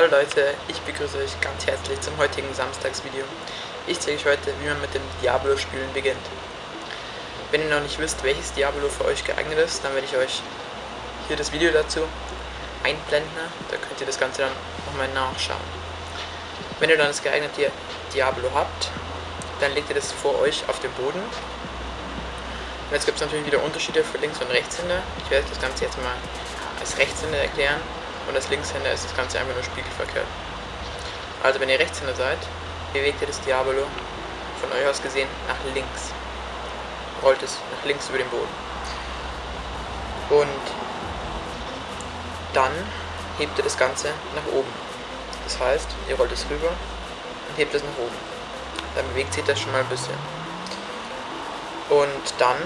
Hallo Leute, ich begrüße euch ganz herzlich zum heutigen Samstagsvideo. Ich zeige euch heute, wie man mit dem Diablo-Spielen beginnt. Wenn ihr noch nicht wisst, welches Diablo für euch geeignet ist, dann werde ich euch hier das Video dazu einblenden. Da könnt ihr das Ganze dann nochmal nachschauen. Wenn ihr dann das geeignete Diablo habt, dann legt ihr das vor euch auf den Boden. Und jetzt gibt es natürlich wieder Unterschiede für Links- und Rechtshänder. Ich werde das Ganze jetzt mal als Rechtshänder erklären und als Linkshänder ist das Ganze einfach nur spiegelverkehrt. Also wenn ihr Rechtshänder seid, bewegt ihr das Diabolo von euch aus gesehen nach links. Rollt es nach links über den Boden. Und dann hebt ihr das Ganze nach oben. Das heißt, ihr rollt es rüber und hebt es nach oben. Dann bewegt sich das schon mal ein bisschen. Und dann,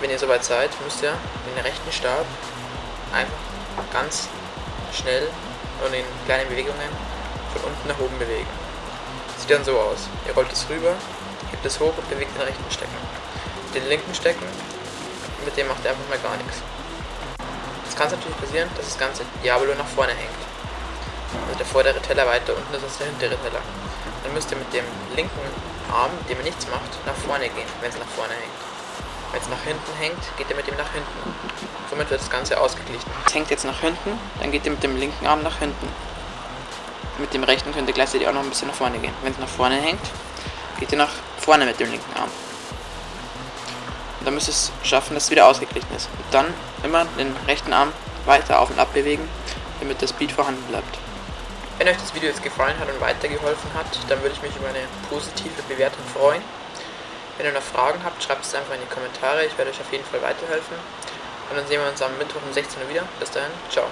wenn ihr soweit seid, müsst ihr den rechten Stab einfach ganz schnell und in kleinen Bewegungen von unten nach oben bewegen. Sieht dann so aus. Ihr rollt es rüber, hebt es hoch und bewegt den rechten Stecken. Den linken Stecken, mit dem macht ihr einfach mal gar nichts. Jetzt kann es natürlich passieren, dass das ganze Diablo nach vorne hängt. Also der vordere Teller weiter unten ist als der hintere Teller. Dann müsst ihr mit dem linken Arm, mit dem ihr nichts macht, nach vorne gehen, wenn es nach vorne hängt. Wenn es nach hinten hängt, geht ihr mit dem nach hinten. Somit wird das Ganze ausgeglichen. Es hängt jetzt nach hinten, dann geht ihr mit dem linken Arm nach hinten. Mit dem rechten könnt ihr gleichzeitig auch noch ein bisschen nach vorne gehen. Wenn es nach vorne hängt, geht ihr nach vorne mit dem linken Arm. Und dann müsst ihr es schaffen, dass es wieder ausgeglichen ist. Und dann immer den rechten Arm weiter auf und ab bewegen, damit das Beat vorhanden bleibt. Wenn euch das Video jetzt gefallen hat und weitergeholfen hat, dann würde ich mich über eine positive Bewertung freuen. Wenn ihr noch Fragen habt, schreibt es einfach in die Kommentare. Ich werde euch auf jeden Fall weiterhelfen. Und dann sehen wir uns am Mittwoch um 16 Uhr wieder. Bis dahin, ciao.